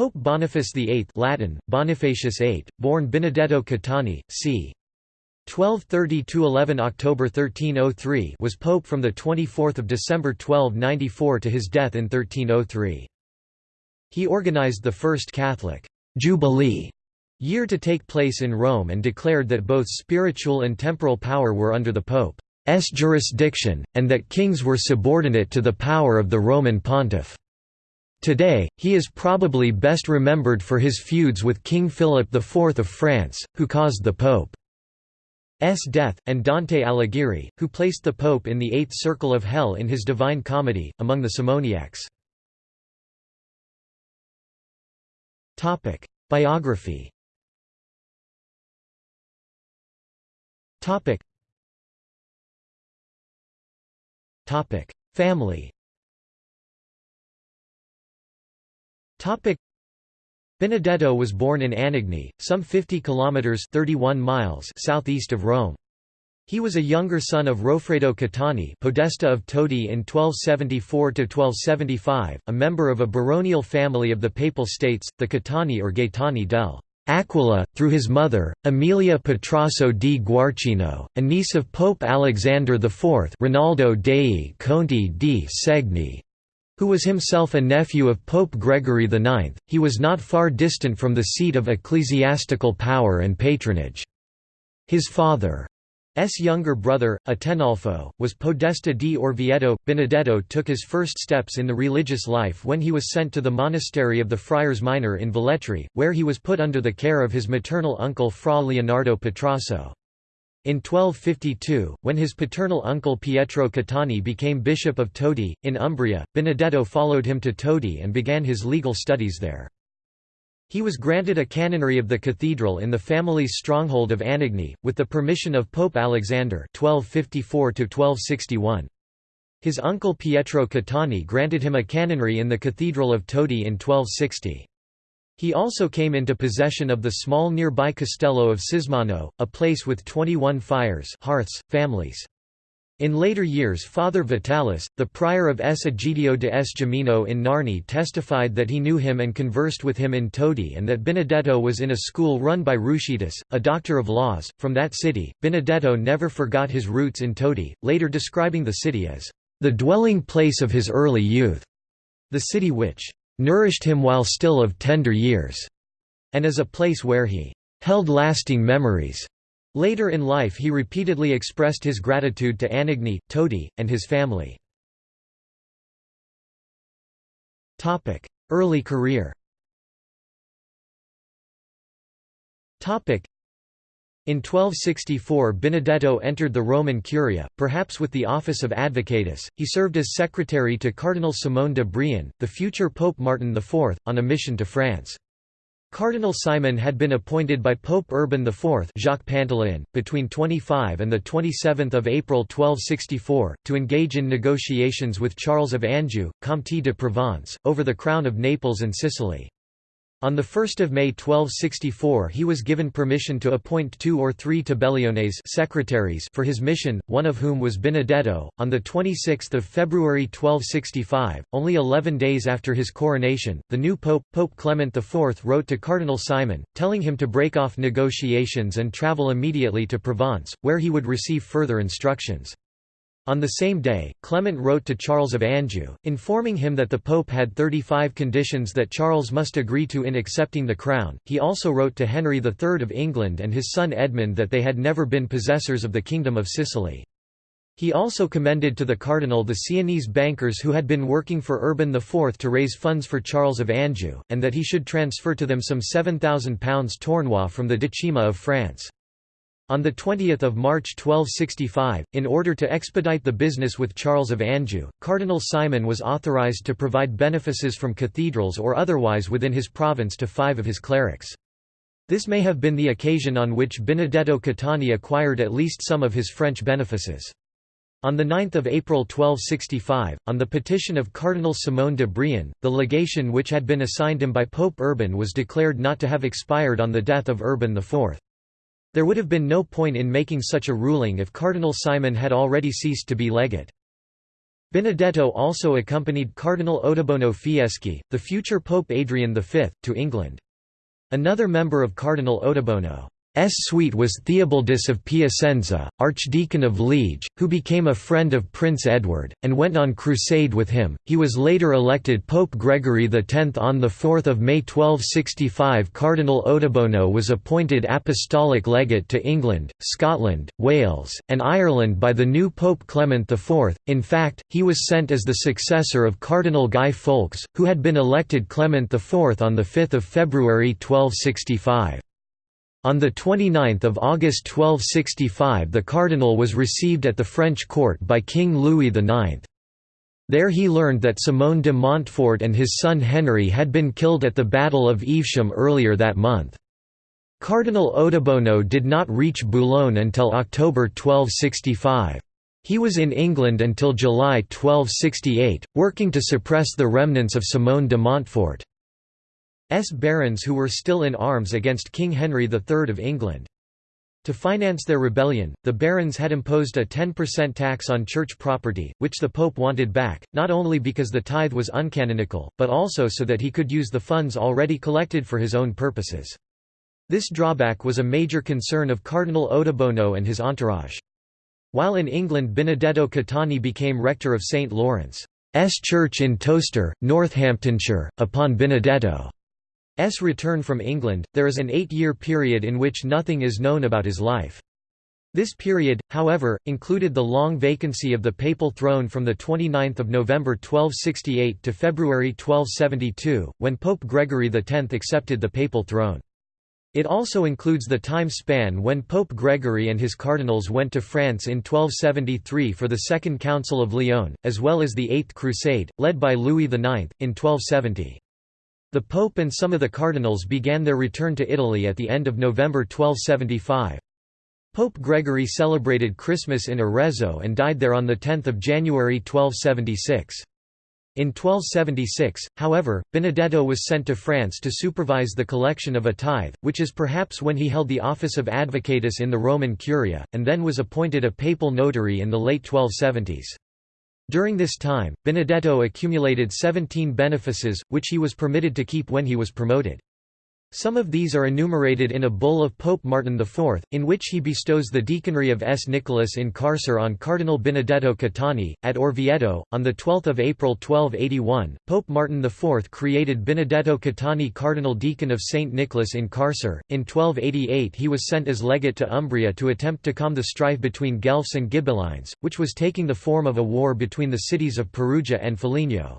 Pope Boniface VIII Latin, Bonifacius VIII, born Benedetto Caetani, c. 1230–11 October 1303 was pope from 24 December 1294 to his death in 1303. He organized the first Catholic «Jubilee» year to take place in Rome and declared that both spiritual and temporal power were under the Pope's jurisdiction, and that kings were subordinate to the power of the Roman pontiff. Today, he is probably best remembered for his feuds with King Philip IV of France, who caused the Pope's death, and Dante Alighieri, who placed the Pope in the eighth circle of hell in his Divine Comedy, among the Simoniacs. Biography Family Benedetto was born in Anagni, some 50 kilometers (31 miles) southeast of Rome. He was a younger son of Rofredo Caetani, Podesta of Todi in 1274 to 1275, a member of a baronial family of the Papal States, the Caetani or Gaetani del Aquila, through his mother, Emilia Petrasso di Guarcino, a niece of Pope Alexander IV Rinaldo dei Conti di Segni, who was himself a nephew of Pope Gregory IX, he was not far distant from the seat of ecclesiastical power and patronage. His father, S. younger brother, Atenolfo, was Podesta di Orvieto. Benedetto took his first steps in the religious life when he was sent to the monastery of the Friars Minor in Velletri, where he was put under the care of his maternal uncle Fra Leonardo Petrasso. In 1252, when his paternal uncle Pietro Caetani became Bishop of Todi, in Umbria, Benedetto followed him to Todi and began his legal studies there. He was granted a canonry of the cathedral in the family's stronghold of Anagni, with the permission of Pope Alexander 1254 His uncle Pietro Caetani granted him a canonry in the Cathedral of Todi in 1260. He also came into possession of the small nearby castello of Sismano, a place with 21 fires hearths, families. In later years Father Vitalis, the prior of S. Egidio de S. Gemino in Narni testified that he knew him and conversed with him in Todi and that Benedetto was in a school run by Ruscitus, a doctor of laws, from that city. Benedetto never forgot his roots in Todi, later describing the city as the dwelling place of his early youth, the city which nourished him while still of tender years, and as a place where he held lasting memories. Later in life he repeatedly expressed his gratitude to Anagni, Todi, and his family. Early career in 1264 Benedetto entered the Roman Curia, perhaps with the office of advocatus. He served as secretary to Cardinal Simone de Brion, the future Pope Martin IV, on a mission to France. Cardinal Simon had been appointed by Pope Urban IV Jacques Pantaleon, between 25 and 27 April 1264, to engage in negotiations with Charles of Anjou, Comte de Provence, over the crown of Naples and Sicily. On 1 May 1264 he was given permission to appoint two or three tabelliones secretaries for his mission, one of whom was Benedetto. On 26 February 1265, only eleven days after his coronation, the new pope, Pope Clement IV wrote to Cardinal Simon, telling him to break off negotiations and travel immediately to Provence, where he would receive further instructions. On the same day, Clement wrote to Charles of Anjou, informing him that the Pope had 35 conditions that Charles must agree to in accepting the crown. He also wrote to Henry III of England and his son Edmund that they had never been possessors of the Kingdom of Sicily. He also commended to the cardinal the Sienese bankers who had been working for Urban IV to raise funds for Charles of Anjou, and that he should transfer to them some £7,000 tournois from the Decima of France. On 20 March 1265, in order to expedite the business with Charles of Anjou, Cardinal Simon was authorized to provide benefices from cathedrals or otherwise within his province to five of his clerics. This may have been the occasion on which Benedetto Caetani acquired at least some of his French benefices. On 9 April 1265, on the petition of Cardinal Simone de Brion, the legation which had been assigned him by Pope Urban was declared not to have expired on the death of Urban IV. There would have been no point in making such a ruling if Cardinal Simon had already ceased to be legate. Benedetto also accompanied Cardinal Ottoboni Fieschi, the future Pope Adrian V, to England. Another member of Cardinal Ottoboni S suite was Theobaldus of Piacenza, Archdeacon of Liege, who became a friend of Prince Edward, and went on crusade with him. He was later elected Pope Gregory X on 4 May 1265. Cardinal Ottoboni was appointed Apostolic Legate to England, Scotland, Wales, and Ireland by the new Pope Clement IV. In fact, he was sent as the successor of Cardinal Guy Foulques, who had been elected Clement IV on 5 February 1265. On 29 August 1265 the cardinal was received at the French court by King Louis IX. There he learned that Simon de Montfort and his son Henry had been killed at the Battle of Evesham earlier that month. Cardinal Ottoboni did not reach Boulogne until October 1265. He was in England until July 1268, working to suppress the remnants of Simon de Montfort. S barons who were still in arms against King Henry III of England. To finance their rebellion, the barons had imposed a 10% tax on church property, which the pope wanted back, not only because the tithe was uncanonical, but also so that he could use the funds already collected for his own purposes. This drawback was a major concern of Cardinal Ottoboni and his entourage. While in England Benedetto Caetani became rector of St. Lawrence's Church in Towcester, Northamptonshire, upon Benedetto. S return from England, there is an eight-year period in which nothing is known about his life. This period, however, included the long vacancy of the papal throne from 29 November 1268 to February 1272, when Pope Gregory X accepted the papal throne. It also includes the time span when Pope Gregory and his cardinals went to France in 1273 for the Second Council of Lyon, as well as the Eighth Crusade, led by Louis IX, in 1270. The Pope and some of the cardinals began their return to Italy at the end of November 1275. Pope Gregory celebrated Christmas in Arezzo and died there on 10 January 1276. In 1276, however, Benedetto was sent to France to supervise the collection of a tithe, which is perhaps when he held the office of advocatus in the Roman Curia, and then was appointed a papal notary in the late 1270s. During this time, Benedetto accumulated 17 benefices, which he was permitted to keep when he was promoted. Some of these are enumerated in a bull of Pope Martin IV, in which he bestows the deaconry of S. Nicholas in Carcer on Cardinal Benedetto Caetani. At Orvieto, on 12 April 1281, Pope Martin IV created Benedetto Caetani Cardinal Deacon of St. Nicholas in Carcer. In 1288 he was sent as legate to Umbria to attempt to calm the strife between Guelphs and Ghibellines, which was taking the form of a war between the cities of Perugia and Foligno.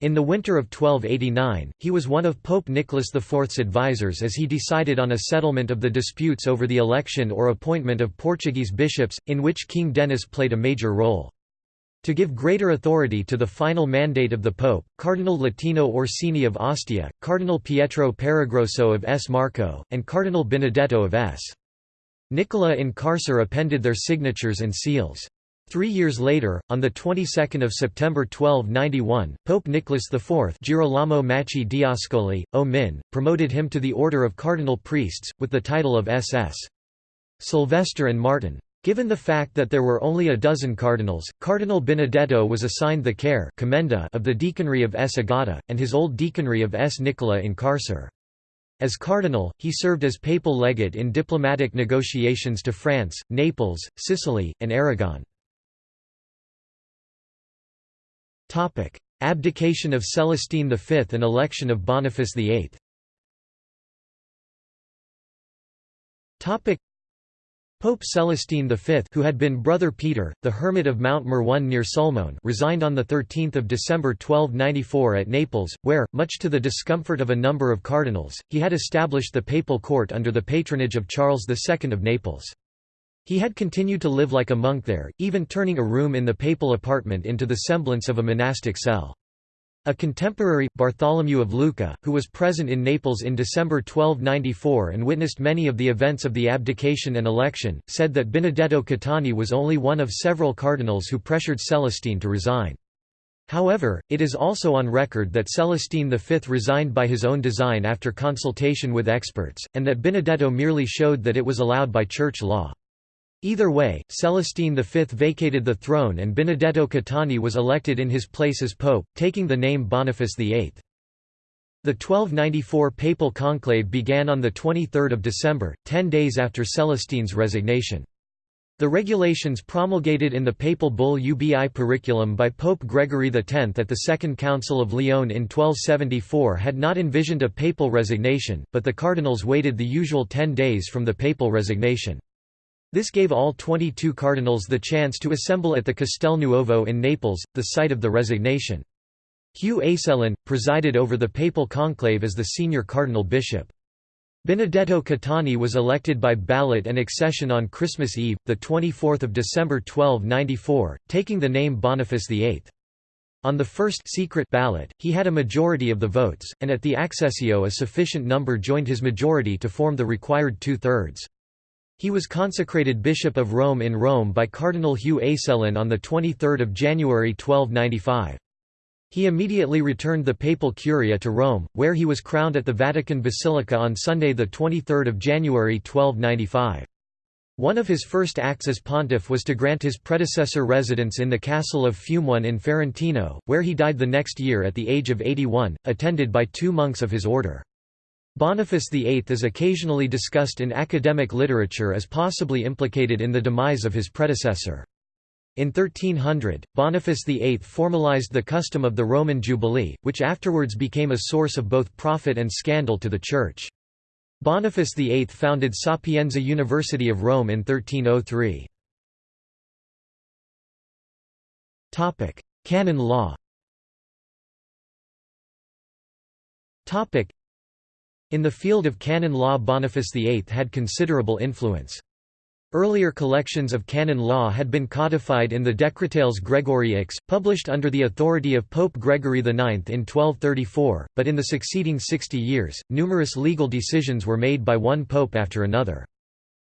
In the winter of 1289, he was one of Pope Nicholas IV's advisers as he decided on a settlement of the disputes over the election or appointment of Portuguese bishops, in which King Denis played a major role. To give greater authority to the final mandate of the Pope, Cardinal Latino Orsini of Ostia, Cardinal Pietro Peregroso of S. Marco, and Cardinal Benedetto of S. Nicola in Carcer appended their signatures and seals. Three years later, on the 22nd of September 1291, Pope Nicholas IV Girolamo Macci Diascoli, O Min, promoted him to the order of cardinal priests, with the title of SS. Sylvester and Martin. Given the fact that there were only a dozen cardinals, Cardinal Benedetto was assigned the care of the deaconry of S. Agata, and his old deaconry of S. Nicola in Carcer. As cardinal, he served as papal legate in diplomatic negotiations to France, Naples, Sicily, and Aragon. Topic: Abdication of Celestine V and election of Boniface VIII. Topic: Pope Celestine V who had been Brother Peter, the hermit of Mount Morrone near Sulmona resigned on 13 December 1294 at Naples, where, much to the discomfort of a number of cardinals, he had established the papal court under the patronage of Charles II of Naples. He had continued to live like a monk there, even turning a room in the papal apartment into the semblance of a monastic cell. A contemporary, Bartholomew of Lucca, who was present in Naples in December 1294 and witnessed many of the events of the abdication and election, said that Benedetto Caetani was only one of several cardinals who pressured Celestine to resign. However, it is also on record that Celestine V resigned by his own design after consultation with experts, and that Benedetto merely showed that it was allowed by church law. Either way, Celestine V vacated the throne and Benedetto Caetani was elected in his place as pope, taking the name Boniface VIII. The 1294 papal conclave began on 23 December, ten days after Celestine's resignation. The regulations promulgated in the papal bull Ubi Periculum by Pope Gregory X at the Second Council of Lyon in 1274 had not envisioned a papal resignation, but the cardinals waited the usual ten days from the papal resignation. This gave all 22 cardinals the chance to assemble at the Castel Nuovo in Naples, the site of the resignation. Hugh Aycelin, presided over the papal conclave as the senior cardinal bishop. Benedetto Caetani was elected by ballot and accession on Christmas Eve, 24 December 1294, taking the name Boniface VIII. On the first secret ballot, he had a majority of the votes, and at the accessio a sufficient number joined his majority to form the required two-thirds. He was consecrated Bishop of Rome in Rome by Cardinal Hugh Aycelin on 23 January 1295. He immediately returned the papal curia to Rome, where he was crowned at the Vatican Basilica on Sunday 23 January 1295. One of his first acts as pontiff was to grant his predecessor residence in the castle of Fumone in Ferentino, where he died the next year at the age of 81, attended by two monks of his order. Boniface VIII is occasionally discussed in academic literature as possibly implicated in the demise of his predecessor. In 1300, Boniface VIII formalized the custom of the Roman Jubilee, which afterwards became a source of both profit and scandal to the Church. Boniface VIII founded Sapienza University of Rome in 1303. Canon law In the field of canon law Boniface VIII had considerable influence. Earlier collections of canon law had been codified in the Decretales Gregoriae, published under the authority of Pope Gregory IX in 1234, but in the succeeding 60 years, numerous legal decisions were made by one pope after another.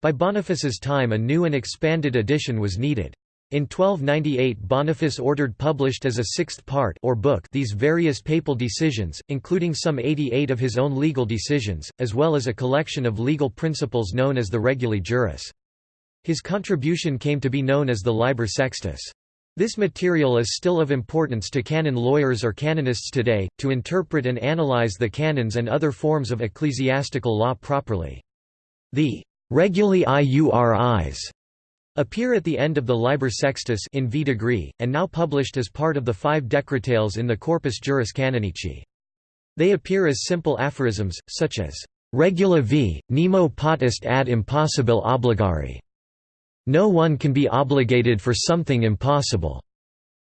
By Boniface's time a new and expanded edition was needed. In 1298 Boniface ordered published as a sixth part or book these various papal decisions, including some 88 of his own legal decisions, as well as a collection of legal principles known as the Reguli Juris. His contribution came to be known as the Liber Sextus. This material is still of importance to canon lawyers or canonists today, to interpret and analyze the canons and other forms of ecclesiastical law properly. The Reguli Iuris appear at the end of the Liber Sextus in V degree, and now published as part of the five decretales in the Corpus Juris Canonici. They appear as simple aphorisms, such as, Regula v. nemo potest ad impossibile obligari, no one can be obligated for something impossible.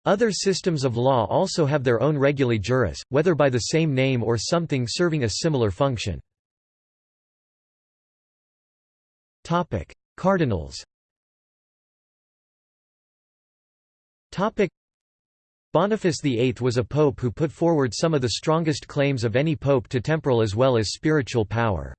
Other systems of law also have their own reguli juris, whether by the same name or something serving a similar function. Cardinals Boniface VIII was a pope who put forward some of the strongest claims of any pope to temporal as well as spiritual power.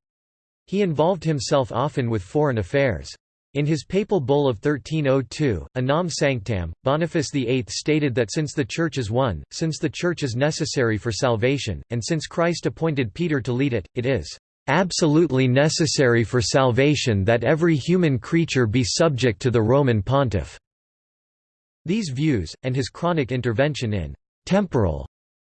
He involved himself often with foreign affairs. In his papal bull of 1302, Unam Sanctam, Boniface VIII stated that since the Church is one, since the Church is necessary for salvation, and since Christ appointed Peter to lead it, it is "...absolutely necessary for salvation that every human creature be subject to the Roman pontiff." These views, and his chronic intervention in "...temporal,"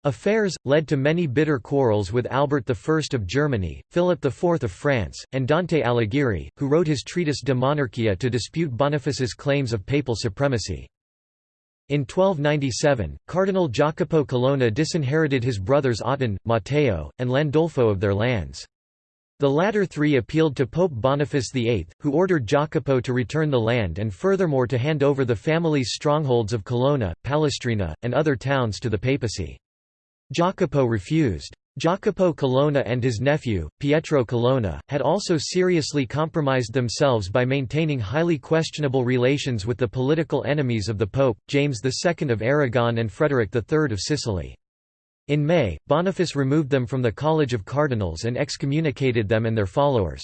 Affairs, led to many bitter quarrels with Albert I of Germany, Philip IV of France, and Dante Alighieri, who wrote his treatise De Monarchia to dispute Boniface's claims of papal supremacy. In 1297, Cardinal Jacopo Colonna disinherited his brothers Otton, Matteo, and Landolfo of their lands. The latter three appealed to Pope Boniface VIII, who ordered Jacopo to return the land and furthermore to hand over the family's strongholds of Colonna, Palestrina, and other towns to the papacy. Jacopo refused. Jacopo Colonna and his nephew, Pietro Colonna, had also seriously compromised themselves by maintaining highly questionable relations with the political enemies of the Pope, James II of Aragon and Frederick III of Sicily. In May, Boniface removed them from the College of Cardinals and excommunicated them and their followers.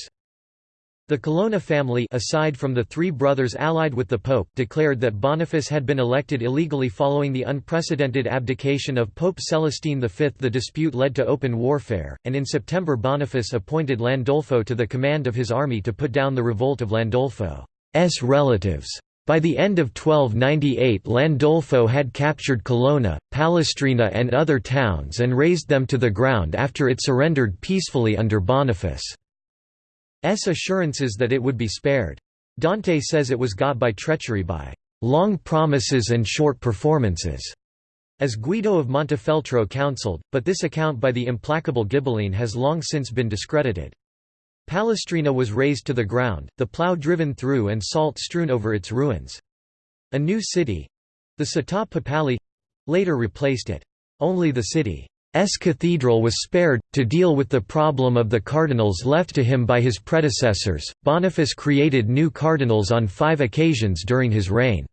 The Colonna family aside from the three brothers allied with the Pope declared that Boniface had been elected illegally following the unprecedented abdication of Pope Celestine V. The dispute led to open warfare, and in September Boniface appointed Landolfo to the command of his army to put down the revolt of Landolfo. relatives. By the end of 1298 Landolfo had captured Colonna, Palestrina and other towns and razed them to the ground after it surrendered peacefully under Boniface's assurances that it would be spared. Dante says it was got by treachery by long promises and short performances, as Guido of Montefeltro counselled, but this account by the implacable Ghibelline has long since been discredited. Palestrina was razed to the ground, the plough driven through and salt strewn over its ruins. A new city—the Città Papale—later replaced it. Only the city S cathedral was spared. To deal with the problem of the cardinals left to him by his predecessors, Boniface created new cardinals on five occasions during his reign.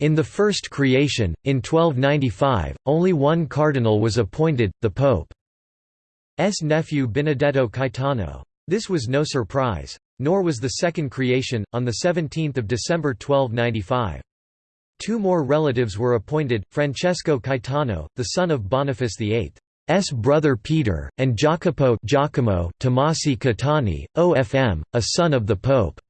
In the first creation, in 1295, only one cardinal was appointed, the Pope's nephew Benedetto Caetano. This was no surprise. Nor was the second creation, on 17 December 1295. Two more relatives were appointed, Francesco Caetano, the son of Boniface VIII's brother Peter, and Jacopo Giacomo Tomasi Caetani, OFM, a son of the Pope's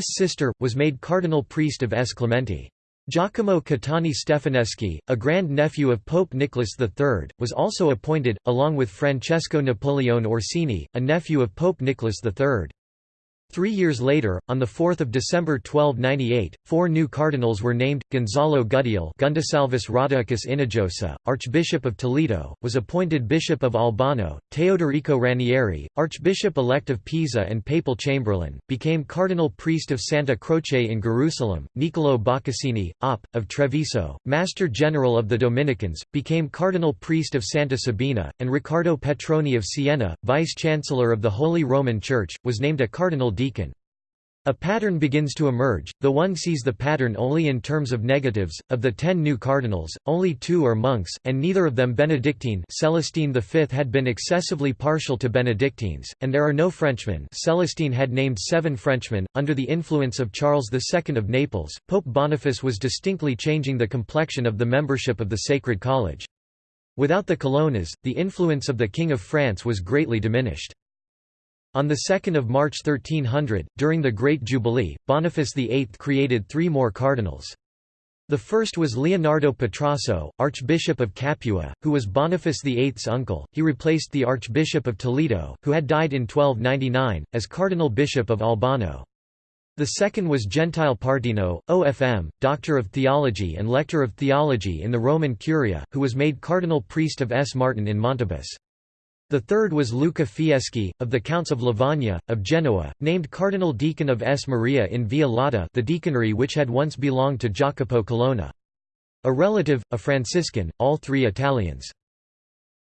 sister, was made cardinal priest of S. Clementi. Giacomo Caetani Stefaneschi, a grand-nephew of Pope Nicholas III, was also appointed, along with Francesco Napoleone Orsini, a nephew of Pope Nicholas III. Three years later, on 4 December 1298, four new cardinals were named. Gonzalo Gudiel Gundisalvus Rhodocus Inajosa, Archbishop of Toledo, was appointed Bishop of Albano, Teodorico Ranieri, Archbishop-elect of Pisa and Papal Chamberlain, became Cardinal Priest of Santa Croce in Jerusalem, Niccolò Boccassini, Op. of Treviso, Master General of the Dominicans, became Cardinal Priest of Santa Sabina, and Riccardo Petroni of Siena, Vice-Chancellor of the Holy Roman Church, was named a Cardinal deacon. A pattern begins to emerge, though one sees the pattern only in terms of negatives. Of the ten new cardinals, only two are monks, and neither of them Benedictine Celestine V had been excessively partial to Benedictines, and there are no Frenchmen Celestine had named seven Frenchmen. Under the influence of Charles II of Naples, Pope Boniface was distinctly changing the complexion of the membership of the Sacred College. Without the Colonnas, the influence of the King of France was greatly diminished. On 2 March 1300, during the Great Jubilee, Boniface VIII created three more cardinals. The first was Leonardo Petrasso, Archbishop of Capua, who was Boniface VIII's uncle. He replaced the Archbishop of Toledo, who had died in 1299, as Cardinal Bishop of Albano. The second was Gentile Partino, OFM, Doctor of Theology and Lector of Theology in the Roman Curia, who was made Cardinal Priest of S. Martin in Montibus. The third was Luca Fieschi, of the Counts of Lavagna, of Genoa, named Cardinal Deacon of S. Maria in Via Lata the deaconry which had once belonged to Jacopo Colonna. A relative, a Franciscan, all three Italians.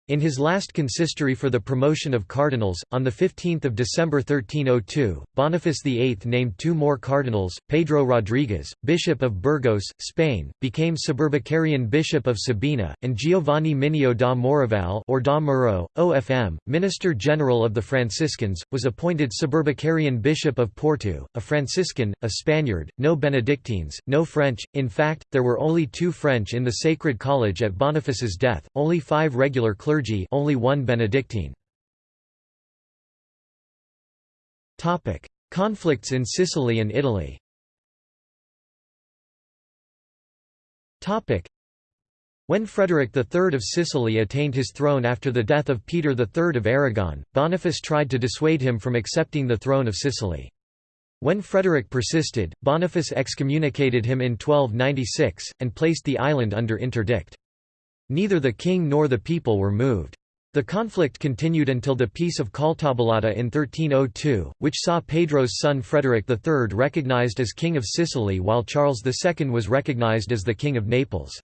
In his last consistory for the promotion of cardinals, on 15 December 1302, Boniface VIII named two more cardinals, Pedro Rodriguez, Bishop of Burgos, Spain, became Suburbicarian Bishop of Sabina, and Giovanni Minio da Morival or da Muro, OFM, Minister General of the Franciscans, was appointed Suburbicarian Bishop of Porto, a Franciscan, a Spaniard, no Benedictines, no French, in fact, there were only two French in the Sacred College at Boniface's death, only five regular clergy clergy only one Benedictine. Conflicts in Sicily and Italy when Frederick III of Sicily attained his throne after the death of Peter III of Aragon, Boniface tried to dissuade him from accepting the throne of Sicily. When Frederick persisted, Boniface excommunicated him in 1296, and placed the island under interdict. Neither the king nor the people were moved. The conflict continued until the Peace of Caltabellotta in 1302, which saw Pedro's son Frederick III recognized as King of Sicily while Charles II was recognized as the King of Naples.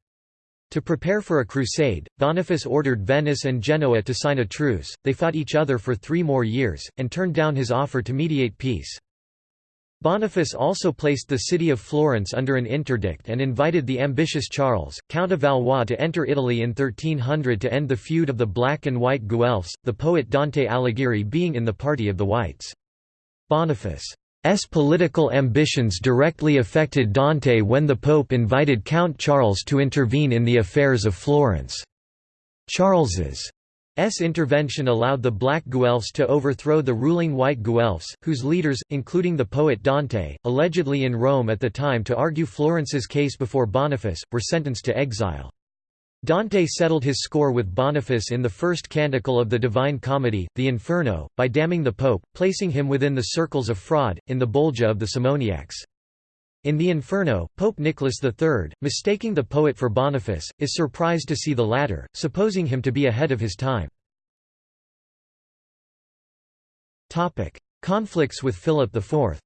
To prepare for a crusade, Boniface ordered Venice and Genoa to sign a truce, they fought each other for three more years, and turned down his offer to mediate peace. Boniface also placed the city of Florence under an interdict and invited the ambitious Charles, Count of Valois to enter Italy in 1300 to end the feud of the black and white Guelphs, the poet Dante Alighieri being in the party of the whites. Boniface's political ambitions directly affected Dante when the Pope invited Count Charles to intervene in the affairs of Florence. Charles's intervention allowed the black Guelphs to overthrow the ruling white Guelphs, whose leaders, including the poet Dante, allegedly in Rome at the time to argue Florence's case before Boniface, were sentenced to exile. Dante settled his score with Boniface in the first canticle of the Divine Comedy, the Inferno, by damning the pope, placing him within the circles of fraud, in the Bolgia of the Simoniacs. In the Inferno, Pope Nicholas III, mistaking the poet for Boniface, is surprised to see the latter, supposing him to be ahead of his time. Conflicts with Philip IV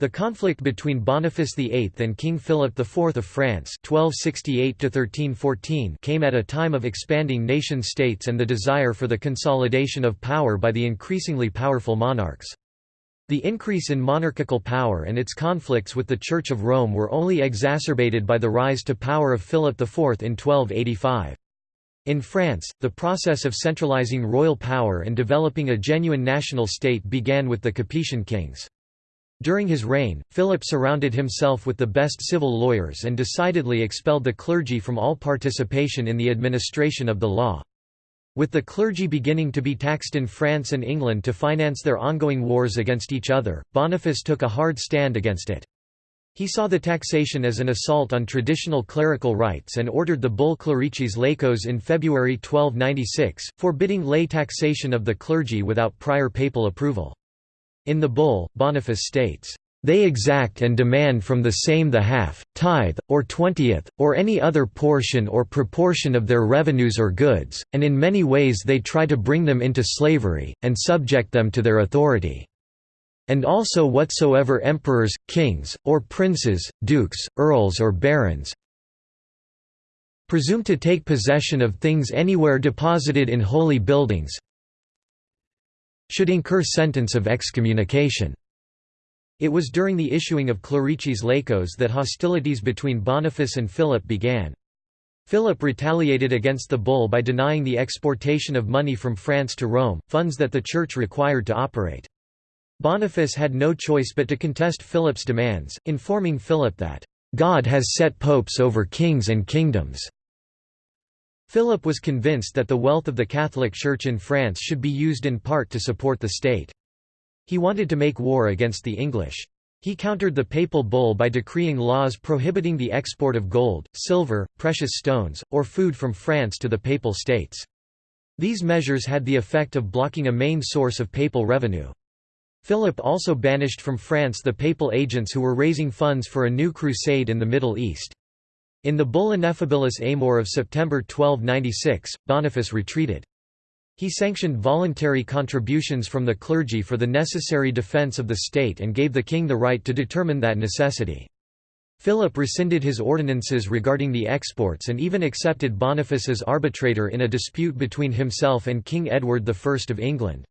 the conflict between Boniface VIII and King Philip IV of France 1268 came at a time of expanding nation-states and the desire for the consolidation of power by the increasingly powerful monarchs. The increase in monarchical power and its conflicts with the Church of Rome were only exacerbated by the rise to power of Philip IV in 1285. In France, the process of centralizing royal power and developing a genuine national state began with the Capetian kings. During his reign, Philip surrounded himself with the best civil lawyers and decidedly expelled the clergy from all participation in the administration of the law. With the clergy beginning to be taxed in France and England to finance their ongoing wars against each other, Boniface took a hard stand against it. He saw the taxation as an assault on traditional clerical rights and ordered the bull Clericis Laicos in February 1296, forbidding lay taxation of the clergy without prior papal approval. In the bull, Boniface states, "...they exact and demand from the same the half, tithe, or twentieth, or any other portion or proportion of their revenues or goods, and in many ways they try to bring them into slavery, and subject them to their authority." and also whatsoever emperors, kings, or princes, dukes, earls or barons presume to take possession of things anywhere deposited in holy buildings should incur sentence of excommunication. It was during the issuing of Clericis Laicos that hostilities between Boniface and Philip began. Philip retaliated against the bull by denying the exportation of money from France to Rome, funds that the Church required to operate. Boniface had no choice but to contest Philip's demands, informing Philip that, "...God has set popes over kings and kingdoms." Philip was convinced that the wealth of the Catholic Church in France should be used in part to support the state. He wanted to make war against the English. He countered the papal bull by decreeing laws prohibiting the export of gold, silver, precious stones, or food from France to the papal states. These measures had the effect of blocking a main source of papal revenue. Philip also banished from France the papal agents who were raising funds for a new crusade in the Middle East. In the Bull Ineffabilis Amor of September 1296, Boniface retreated. He sanctioned voluntary contributions from the clergy for the necessary defence of the state and gave the king the right to determine that necessity. Philip rescinded his ordinances regarding the exports and even accepted Boniface as arbitrator in a dispute between himself and King Edward I of England.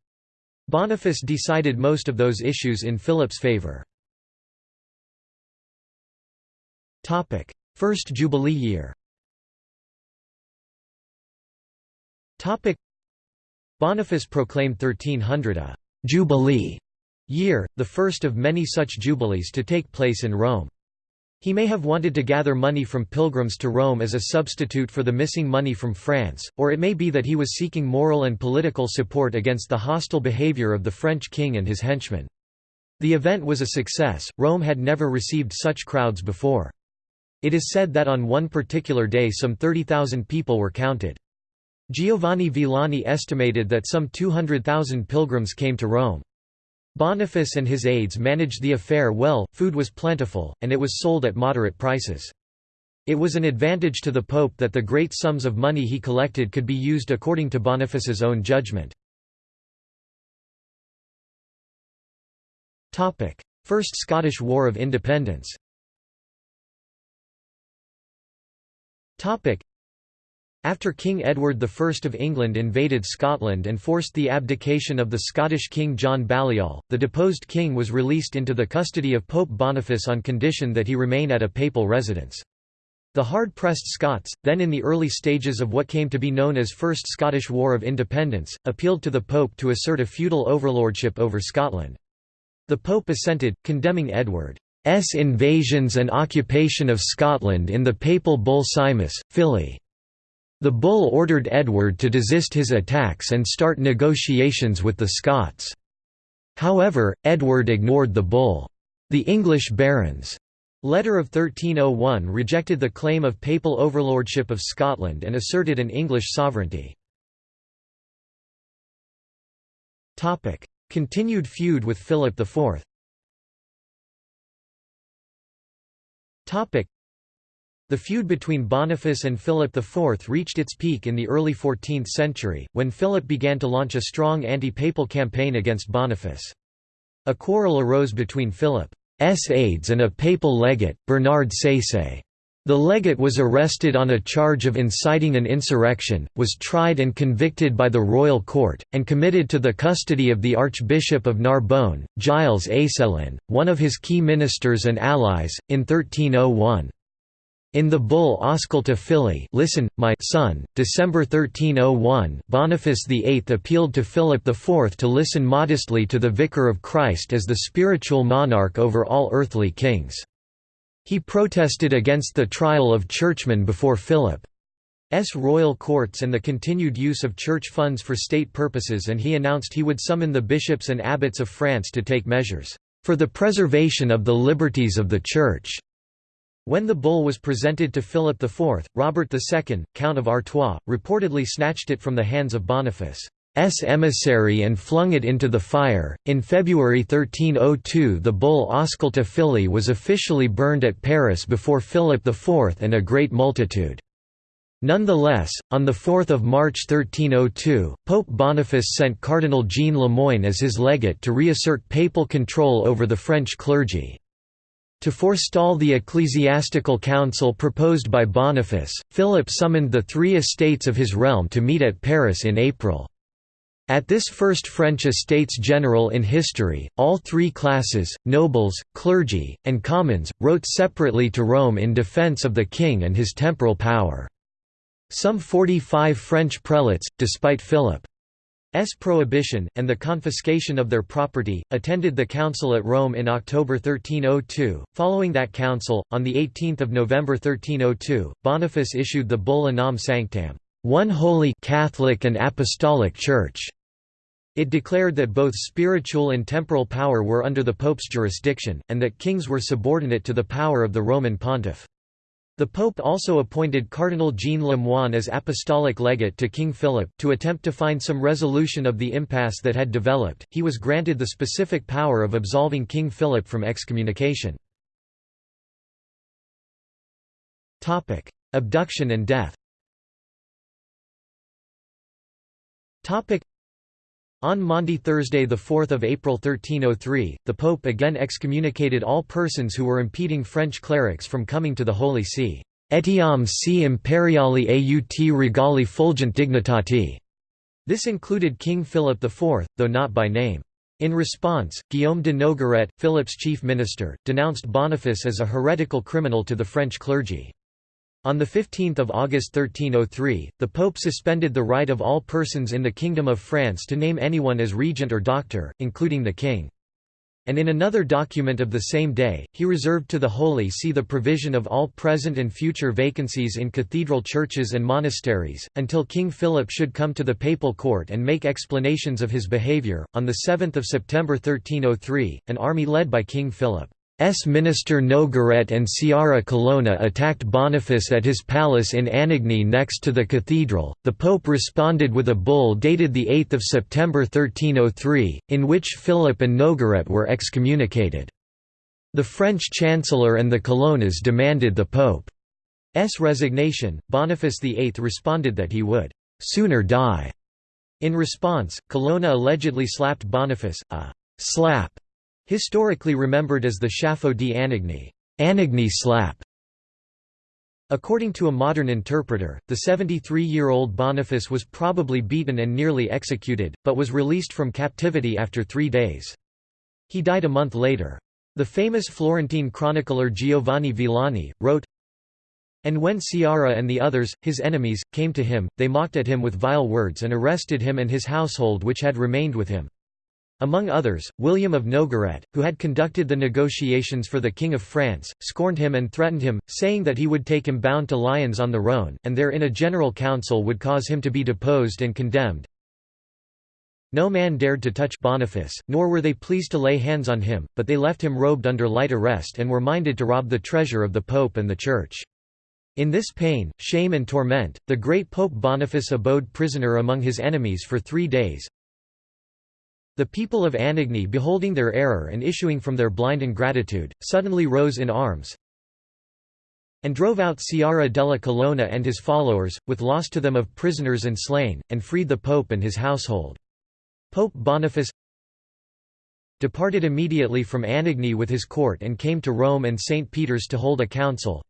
Boniface decided most of those issues in Philip's favour. First Jubilee year Boniface proclaimed 1300 a «jubilee» year, the first of many such jubilees to take place in Rome. He may have wanted to gather money from pilgrims to Rome as a substitute for the missing money from France, or it may be that he was seeking moral and political support against the hostile behavior of the French king and his henchmen. The event was a success, Rome had never received such crowds before. It is said that on one particular day some 30,000 people were counted. Giovanni Villani estimated that some 200,000 pilgrims came to Rome. Boniface and his aides managed the affair well, food was plentiful, and it was sold at moderate prices. It was an advantage to the Pope that the great sums of money he collected could be used according to Boniface's own judgment. First Scottish War of Independence After King Edward I of England invaded Scotland and forced the abdication of the Scottish King John Balliol, the deposed king was released into the custody of Pope Boniface on condition that he remain at a papal residence. The hard-pressed Scots, then in the early stages of what came to be known as First Scottish War of Independence, appealed to the Pope to assert a feudal overlordship over Scotland. The Pope assented, condemning Edward invasions and occupation of Scotland in the papal bull Scimus, Fili. The bull ordered Edward to desist his attacks and start negotiations with the Scots. However, Edward ignored the bull. The English barons' letter of 1301 rejected the claim of papal overlordship of Scotland and asserted an English sovereignty. Continued feud with Philip IV the feud between Boniface and Philip IV reached its peak in the early 14th century, when Philip began to launch a strong anti-papal campaign against Boniface. A quarrel arose between Philip's aides and a papal legate, Bernard Saisset. The legate was arrested on a charge of inciting an insurrection, was tried and convicted by the royal court, and committed to the custody of the Archbishop of Narbonne, Giles Aycelin, one of his key ministers and allies, in 1301. In the bull Ausculta Fili listen, my son, December 1301 Boniface VIII appealed to Philip IV to listen modestly to the Vicar of Christ as the spiritual monarch over all earthly kings. He protested against the trial of churchmen before Philip's royal courts and the continued use of church funds for state purposes and he announced he would summon the bishops and abbots of France to take measures for the preservation of the liberties of the Church. When the bull was presented to Philip IV, Robert II, Count of Artois, reportedly snatched it from the hands of Boniface's emissary and flung it into the fire. In February 1302, the bull Ausculta Fili was officially burned at Paris before Philip IV and a great multitude. Nonetheless, on 4 March 1302, Pope Boniface sent Cardinal Jean Lemoyne as his legate to reassert papal control over the French clergy. To forestall the ecclesiastical council proposed by Boniface, Philip summoned the three estates of his realm to meet at Paris in April. At this first French Estates General in history, all three classes, nobles, clergy, and commons, wrote separately to Rome in defense of the king and his temporal power. Some 45 French prelates, despite Philip prohibition, and the confiscation of their property, attended the council at Rome in October 1302. Following that council, on 18 November 1302, Boniface issued the bull Unam Sanctam, one holy Catholic and Apostolic Church. It declared that both spiritual and temporal power were under the Pope's jurisdiction, and that kings were subordinate to the power of the Roman pontiff. The Pope also appointed Cardinal Jean Lemoyne as apostolic legate to King Philip. To attempt to find some resolution of the impasse that had developed, he was granted the specific power of absolving King Philip from excommunication. Abduction and death on Maundy Thursday 4 April 1303, the Pope again excommunicated all persons who were impeding French clerics from coming to the Holy See. Etiam si imperiali aut regali fulgent dignitati. This included King Philip IV, though not by name. In response, Guillaume de Nogaret, Philip's chief minister, denounced Boniface as a heretical criminal to the French clergy. On 15 August 1303, the Pope suspended the right of all persons in the Kingdom of France to name anyone as regent or doctor, including the king. And in another document of the same day, he reserved to the Holy See the provision of all present and future vacancies in cathedral churches and monasteries, until King Philip should come to the papal court and make explanations of his behaviour. On 7 September 1303, an army led by King Philip S. minister Nogaret and Sciarra Colonna attacked Boniface at his palace in Anagni next to the cathedral. The Pope responded with a bull dated 8 September 1303, in which Philip and Nogaret were excommunicated. The French chancellor and the Colonnas demanded the Pope's resignation. Boniface VIII responded that he would sooner die. In response, Colonna allegedly slapped Boniface, a slap Historically remembered as the schiaffo di Anagni Anagni slap". According to a modern interpreter, the 73-year-old Boniface was probably beaten and nearly executed, but was released from captivity after three days. He died a month later. The famous Florentine chronicler Giovanni Villani, wrote, And when Sciarra and the others, his enemies, came to him, they mocked at him with vile words and arrested him and his household which had remained with him. Among others, William of Nogaret, who had conducted the negotiations for the King of France, scorned him and threatened him, saying that he would take him bound to Lyons on the Rhône, and there in a general council would cause him to be deposed and condemned. No man dared to touch Boniface, nor were they pleased to lay hands on him, but they left him robed under light arrest and were minded to rob the treasure of the Pope and the Church. In this pain, shame and torment, the great Pope Boniface abode prisoner among his enemies for three days, the people of Anagni beholding their error and issuing from their blind ingratitude, suddenly rose in arms and drove out Sciarra della Colonna and his followers, with loss to them of prisoners and slain, and freed the pope and his household. Pope Boniface departed immediately from Anagni with his court and came to Rome and St. Peter's to hold a council,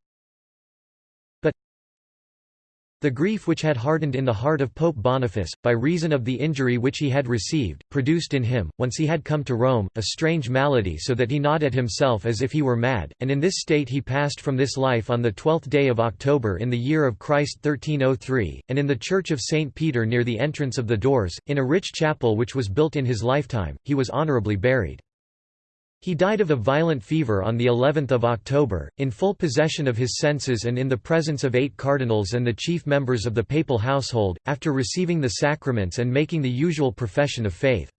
the grief which had hardened in the heart of Pope Boniface, by reason of the injury which he had received, produced in him, once he had come to Rome, a strange malady so that he gnawed at himself as if he were mad, and in this state he passed from this life on the twelfth day of October in the year of Christ 1303, and in the church of St. Peter near the entrance of the doors, in a rich chapel which was built in his lifetime, he was honourably buried. He died of a violent fever on the 11th of October, in full possession of his senses and in the presence of eight cardinals and the chief members of the papal household, after receiving the sacraments and making the usual profession of faith.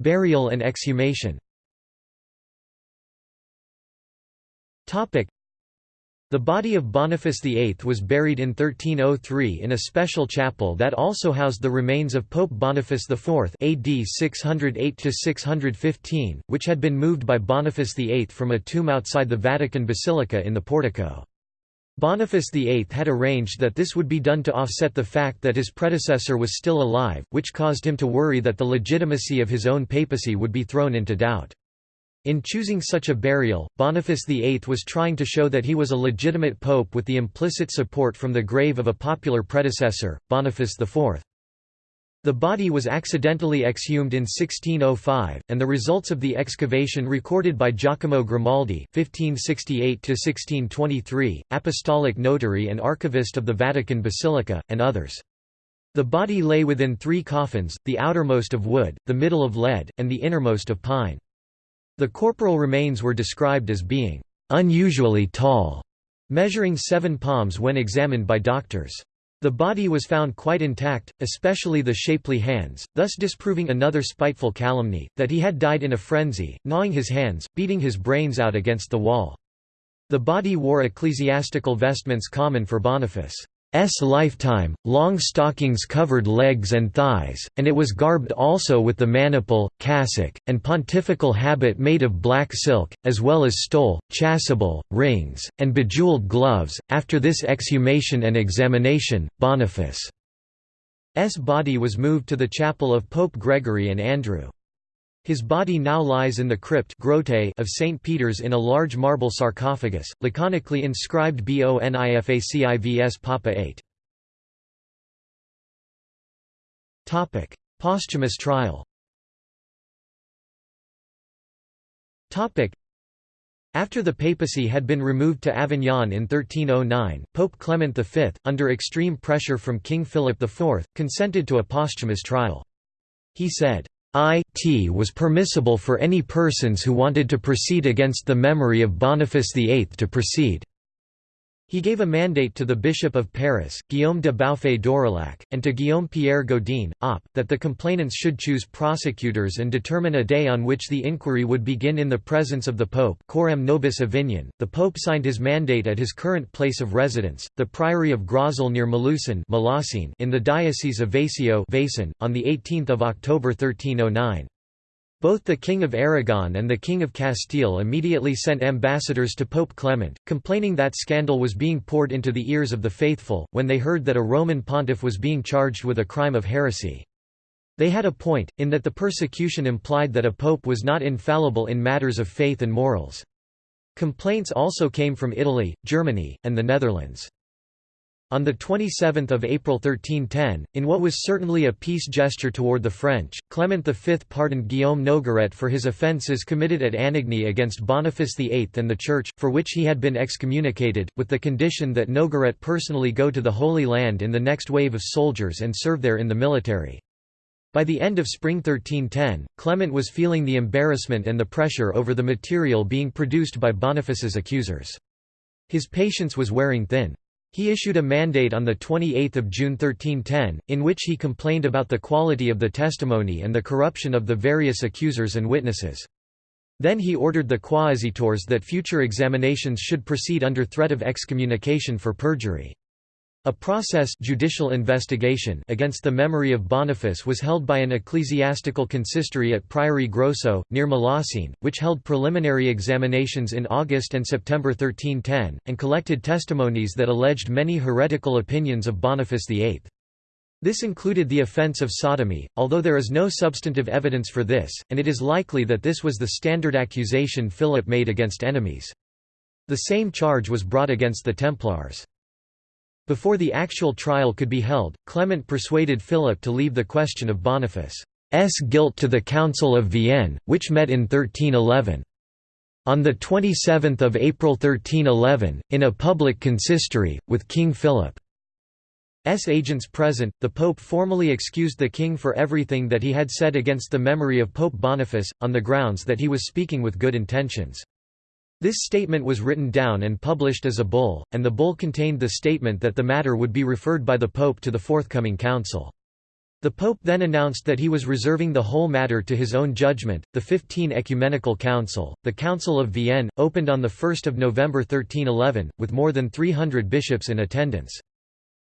Burial and exhumation the body of Boniface VIII was buried in 1303 in a special chapel that also housed the remains of Pope Boniface IV AD 608–615, which had been moved by Boniface VIII from a tomb outside the Vatican Basilica in the portico. Boniface VIII had arranged that this would be done to offset the fact that his predecessor was still alive, which caused him to worry that the legitimacy of his own papacy would be thrown into doubt. In choosing such a burial, Boniface VIII was trying to show that he was a legitimate pope with the implicit support from the grave of a popular predecessor, Boniface IV. The body was accidentally exhumed in 1605, and the results of the excavation recorded by Giacomo Grimaldi (1568–1623), apostolic notary and archivist of the Vatican Basilica, and others. The body lay within three coffins, the outermost of wood, the middle of lead, and the innermost of pine. The corporal remains were described as being unusually tall, measuring seven palms when examined by doctors. The body was found quite intact, especially the shapely hands, thus disproving another spiteful calumny, that he had died in a frenzy, gnawing his hands, beating his brains out against the wall. The body wore ecclesiastical vestments common for Boniface. S lifetime, long stockings covered legs and thighs, and it was garbed also with the maniple, cassock, and pontifical habit made of black silk, as well as stole, chasuble, rings, and bejewelled gloves. After this exhumation and examination, Boniface's body was moved to the chapel of Pope Gregory and Andrew. His body now lies in the crypt grotte of St. Peter's in a large marble sarcophagus, laconically inscribed Bonifacivs Papa 8. Posthumous trial after the papacy had been removed to Avignon in 1309, Pope Clement V, under extreme pressure from King Philip IV, consented to a posthumous trial. He said, it was permissible for any persons who wanted to proceed against the memory of Boniface VIII to proceed. He gave a mandate to the Bishop of Paris, Guillaume de Baufet d'Aurillac, and to Guillaume Pierre Godin, op, that the complainants should choose prosecutors and determine a day on which the inquiry would begin in the presence of the Pope Coram Nobis Avignon. The Pope signed his mandate at his current place of residence, the Priory of Grosel near Malaucène in the Diocese of Vaison on 18 October 1309. Both the King of Aragon and the King of Castile immediately sent ambassadors to Pope Clement, complaining that scandal was being poured into the ears of the faithful, when they heard that a Roman pontiff was being charged with a crime of heresy. They had a point, in that the persecution implied that a pope was not infallible in matters of faith and morals. Complaints also came from Italy, Germany, and the Netherlands. On 27 April 1310, in what was certainly a peace gesture toward the French, Clement V pardoned Guillaume Nogaret for his offences committed at Anagni against Boniface VIII and the Church, for which he had been excommunicated, with the condition that Nogaret personally go to the Holy Land in the next wave of soldiers and serve there in the military. By the end of spring 1310, Clement was feeling the embarrassment and the pressure over the material being produced by Boniface's accusers. His patience was wearing thin. He issued a mandate on 28 June 1310, in which he complained about the quality of the testimony and the corruption of the various accusers and witnesses. Then he ordered the quaesitors that future examinations should proceed under threat of excommunication for perjury. A process judicial investigation against the memory of Boniface was held by an ecclesiastical consistory at Priory Grosso, near Malaucène, which held preliminary examinations in August and September 1310, and collected testimonies that alleged many heretical opinions of Boniface VIII. This included the offence of sodomy, although there is no substantive evidence for this, and it is likely that this was the standard accusation Philip made against enemies. The same charge was brought against the Templars. Before the actual trial could be held, Clement persuaded Philip to leave the question of Boniface's guilt to the Council of Vienne, which met in 1311. On 27 April 1311, in a public consistory, with King Philip. Philip's agents present, the Pope formally excused the king for everything that he had said against the memory of Pope Boniface, on the grounds that he was speaking with good intentions. This statement was written down and published as a bull, and the bull contained the statement that the matter would be referred by the Pope to the forthcoming council. The Pope then announced that he was reserving the whole matter to his own judgment. The 15 Ecumenical Council, the Council of Vienne, opened on the 1 November 1311, with more than 300 bishops in attendance.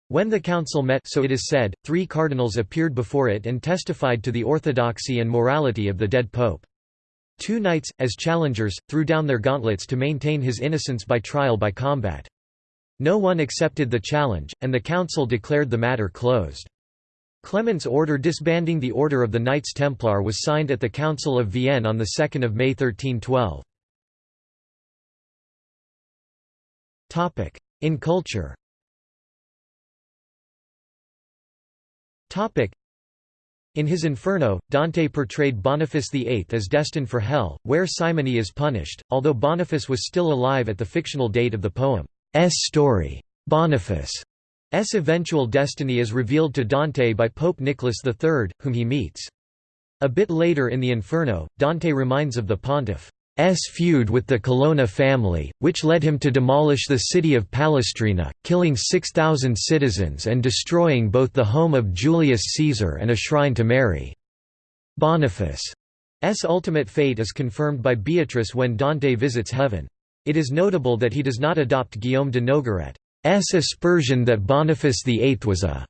When the council met so it is said, three cardinals appeared before it and testified to the orthodoxy and morality of the dead pope. Two knights, as challengers, threw down their gauntlets to maintain his innocence by trial by combat. No one accepted the challenge, and the council declared the matter closed. Clement's order disbanding the Order of the Knights Templar was signed at the Council of Vienne on 2 May 1312. In culture in his Inferno, Dante portrayed Boniface VIII as destined for hell, where simony is punished, although Boniface was still alive at the fictional date of the poem's story. Boniface's eventual destiny is revealed to Dante by Pope Nicholas III, whom he meets. A bit later in the Inferno, Dante reminds of the pontiff S feud with the Colonna family, which led him to demolish the city of Palestrina, killing 6,000 citizens and destroying both the home of Julius Caesar and a shrine to Mary. Boniface's ultimate fate is confirmed by Beatrice when Dante visits heaven. It is notable that he does not adopt Guillaume de Nogaret's aspersion that Boniface VIII was a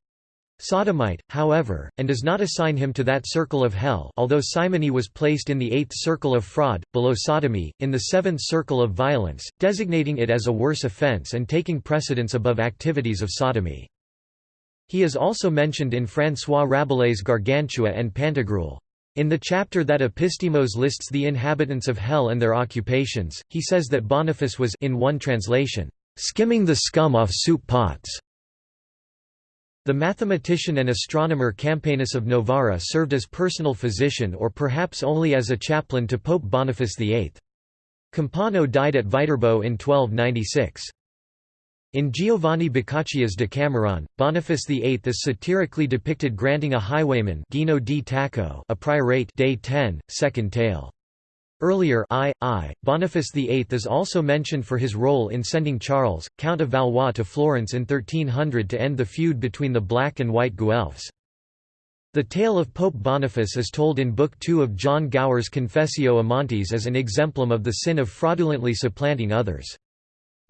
Sodomite, however, and does not assign him to that circle of hell although simony was placed in the eighth circle of fraud, below sodomy, in the seventh circle of violence, designating it as a worse offense and taking precedence above activities of sodomy. He is also mentioned in François Rabelais' Gargantua and Pantagruel. In the chapter that Epistemon lists the inhabitants of hell and their occupations, he says that Boniface was in one translation, skimming the scum off soup pots. The mathematician and astronomer Campanus of Novara served as personal physician or perhaps only as a chaplain to Pope Boniface VIII. Campano died at Viterbo in 1296. In Giovanni Boccaccio's Decameron, Boniface VIII is satirically depicted granting a highwayman Gino di Tacco a priorate day 10, second tale. Earlier I, I, Boniface VIII is also mentioned for his role in sending Charles, Count of Valois to Florence in 1300 to end the feud between the Black and White Guelphs. The tale of Pope Boniface is told in Book II of John Gower's Confessio Amantis as an exemplum of the sin of fraudulently supplanting others.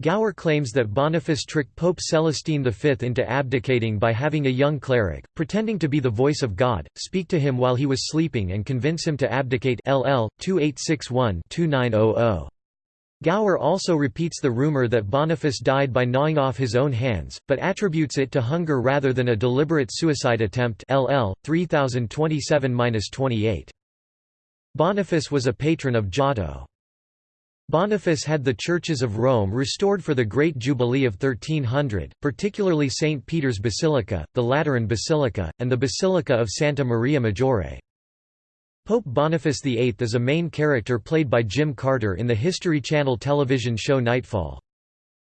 Gower claims that Boniface tricked Pope Celestine V into abdicating by having a young cleric, pretending to be the voice of God, speak to him while he was sleeping and convince him to abdicate LL 2861-2900. Gower also repeats the rumor that Boniface died by gnawing off his own hands, but attributes it to hunger rather than a deliberate suicide attempt LL 3027-28. Boniface was a patron of Giotto. Boniface had the churches of Rome restored for the Great Jubilee of 1300, particularly St. Peter's Basilica, the Lateran Basilica, and the Basilica of Santa Maria Maggiore. Pope Boniface VIII is a main character played by Jim Carter in the History Channel television show Knightfall.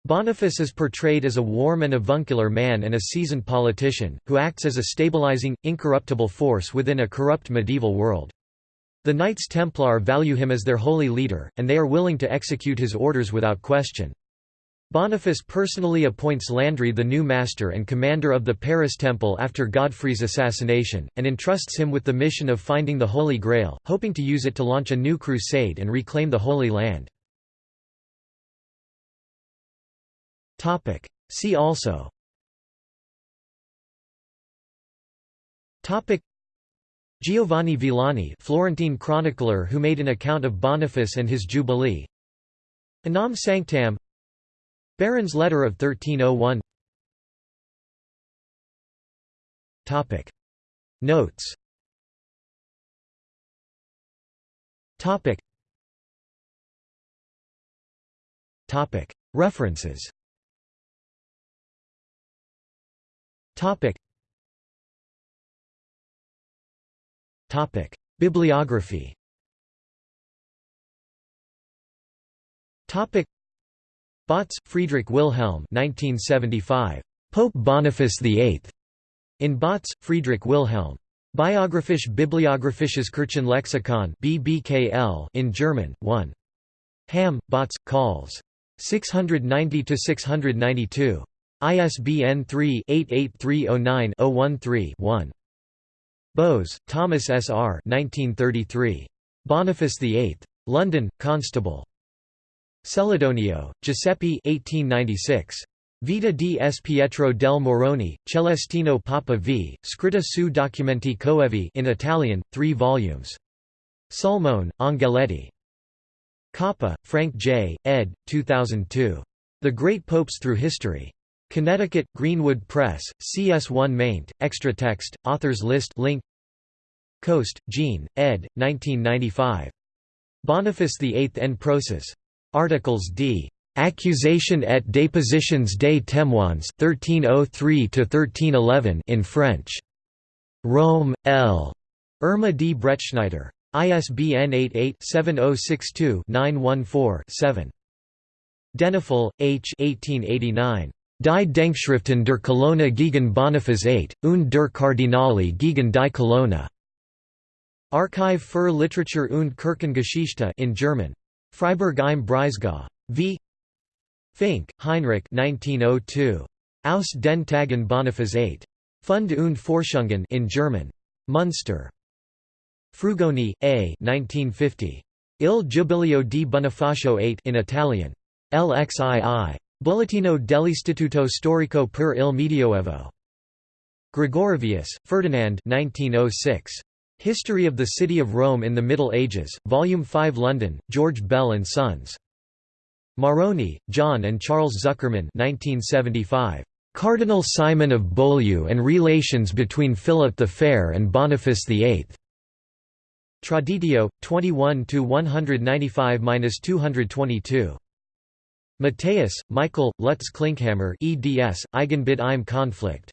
Boniface is portrayed as a warm and avuncular man and a seasoned politician, who acts as a stabilizing, incorruptible force within a corrupt medieval world. The Knights Templar value him as their holy leader, and they are willing to execute his orders without question. Boniface personally appoints Landry the new master and commander of the Paris Temple after Godfrey's assassination, and entrusts him with the mission of finding the Holy Grail, hoping to use it to launch a new crusade and reclaim the Holy Land. See also Giovanni Villani Florentine chronicler who made an account of Boniface and his jubilee. Unam Sanctam. Baron's letter of 1301 Topic. Notes. Topic. Topic. References. Topic Topic: Bibliography. Topic: Bautz, Friedrich Wilhelm, 1975. Pope Boniface VIII. In Bautz, Friedrich Wilhelm. Biographisch Bibliographisches Kirchenlexikon BBKL in German, 1. Hamm, Bautz, Calls. 690–692. ISBN 3-88309-013-1. Boase, Thomas S. R. 1933. Boniface VIII. London, Constable. Celedonio, Giuseppe 1896. Vita di S. Pietro del Morrone, Celestino Papa v. Scritta su documenti coevi in Italian, 3 volumes. Sulmona, Angeletti. Coppa, Frank J., ed. 2002. The Great Popes Through History. Connecticut, Greenwood Press, CS1 maint, extra text, authors list link Coste, Jean, ed. 1995. Boniface VIII en procès. Articles d. Accusation et dépositions des témoins 1303–1311 in French. Rome, L. Irma D. Bretschneider. ISBN 88-7062-914-7. Denifle, H. 1889. Die Denkschriften der Colonna gegen Boniface VIII, und der Kardinali gegen die Colonna. Archiv für Literatur und Kirchengeschichte in German. Freiburg im Breisgau. V. Finke, Heinrich 1902. Aus den Tagen Boniface VIII. Fund und Forschungen in German. Munster. Frugoni, A. 1950. Il Giubileo di Bonifacio VIII in Italian. LXII. Bollettino dell'Istituto Storico per il Medioevo. Gregorovius, Ferdinand 1906. History of the City of Rome in the Middle Ages, Volume 5 London, George Bell and Sons. Marrone, John and Charles Zuckerman 1975. Cardinal Simon of Beaulieu and Relations between Philip the Fair and Boniface VIII. Traditio, 21–195–222. Matthias, Michael, Lutz Klinkhammer eds, Eigenbild im Konflikt.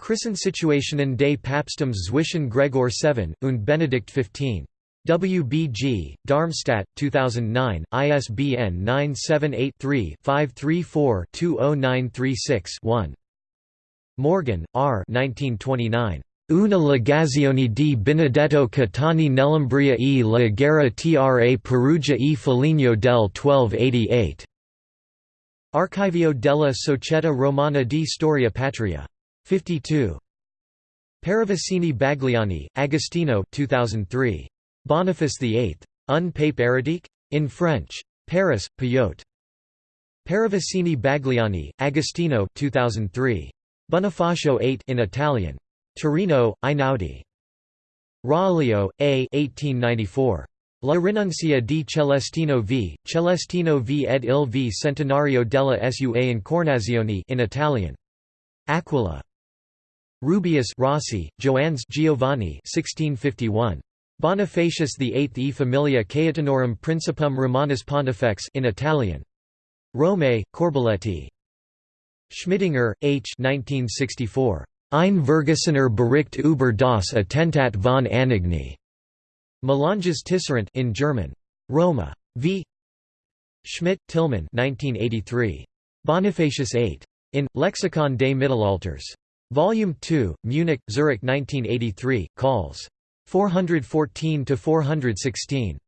Christensituationen des Papstums zwischen Gregor VII und Benedict XV. WBG, Darmstadt, 2009, ISBN 978-3-534-20936-1. Morghen, R. 1929. Una legazione di Benedetto Caetani nell'Umbria e la guerra tra Perugia e Foligno del 1288. Archivio della Società Romana di Storia Patria. 52. Paravicini Bagliani, Agostino 2003. Boniface VIII. Un pape hérétique? In French. Paris, Payot. Paravicini Bagliani, Agostino 2003. Bonifacio VIII in Italian. Torino, Einaudi. Raulio, A. 1894. La rinuncia di Celestino v. Celestino v ed il v centenario della sua incarnazione in Italian. Aquila. Rubeus Rossi, Joannes Giovanni 1651. Bonifacius VIII e Familia Caetanorum Principum Romanus Pontifex in Italian. Rome, Corbeletti. Schmidinger, H. 1964. Ein Vergessener Bericht über das Attentat von Anagni. Melanges Tisserant in German. Roma. V. Schmidt, Tilman 1983. Bonifacius VIII. In, Lexikon des Mittelalters. Volume 2, Munich, Zurich 1983, calls. 414–416.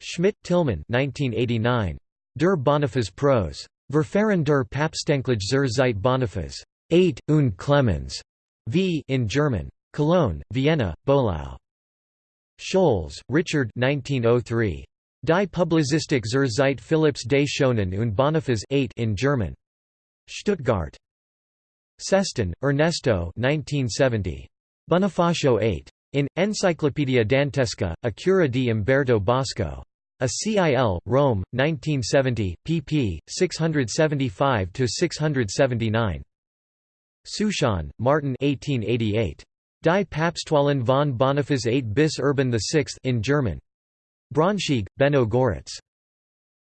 Schmidt, Tilman 1989. Der Boniface Prose. Verfahren der Papstenklich zur Zeit Boniface. 8, und Clemens. V in German. Cologne, Vienna, Böhlau. Scholz, Richard 1903. Die Publizistik zur Zeit Philipps des Schonen und Boniface 8 in German. Stuttgart. Sestan, Ernesto 1970. Bonifacio 8. In, Enciclopedia Dantesca, a cura di Umberto Bosco. A CIL, Rome, 1970, pp. 675–679. Souchon, Martin 1888. Die Papstwahlen von Boniface 8 bis Urban VI in German. Braunschweig, Benno Goritz.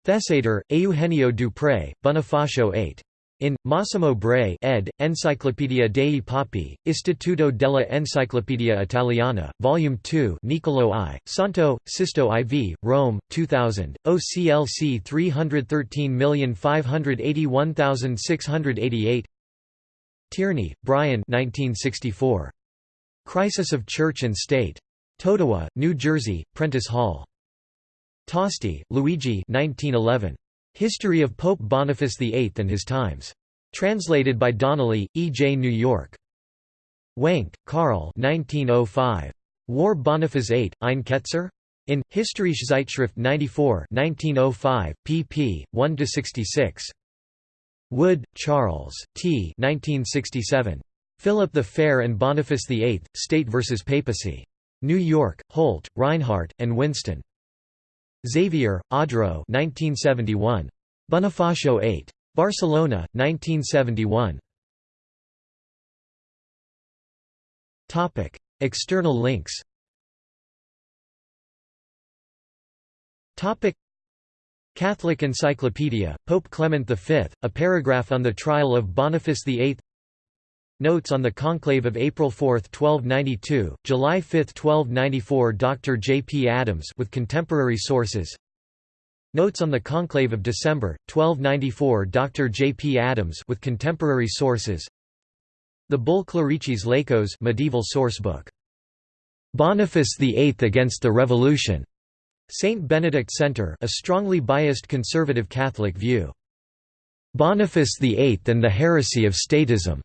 Theseider, Eugenio Dupré, Bonifacio 8. In, Massimo Bray ed., Enciclopedia dei Papi, Istituto della Enciclopedia Italiana, Volume 2 Niccolò I, Santo, Sisto IV, Rome, 2000, OCLC 313581688 Tierney, Brian 1964. Crisis of Church and State. Totowa, New Jersey, Prentice Hall. Tosti, Luigi 1911. History of Pope Boniface VIII and His Times. Translated by Donnelly, E. J. New York. Wenck, Karl 1905. War Boniface VIII, Ein Ketzer? In, Historische Zeitschrift 94 1905, pp. 1–66. Wood, Charles T. 1967. Philip the Fair and Boniface VIII, State vs. Papacy. New York, Holt, Rinehart, and Winston. Xavier, Audreau 1971. Bonifacio 8. Barcelona, 1971. External links Catholic Encyclopedia, Pope Clement V, a paragraph on the trial of Boniface VIII Notes on the Conclave of April 4, 1292, July 5, 1294 Dr. J. P. Adams with contemporary sources Notes on the Conclave of December, 1294 Dr. J. P. Adams with contemporary sources The Bull Clericis Laicos medieval sourcebook. Boniface VIII against the Revolution. St. Benedict Center a strongly biased conservative Catholic view. Boniface VIII and the Heresy of Statism.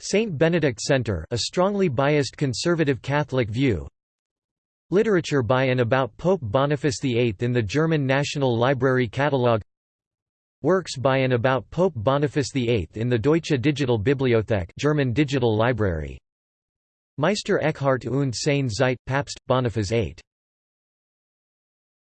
St. Benedict Center a strongly biased conservative Catholic view. Literature by and about Pope Boniface VIII in the German National Library Catalogue Works by and about Pope Boniface VIII in the Deutsche Digital Bibliothek German Digital Library. Meister Eckhart und seine Zeit, Papst, Boniface VIII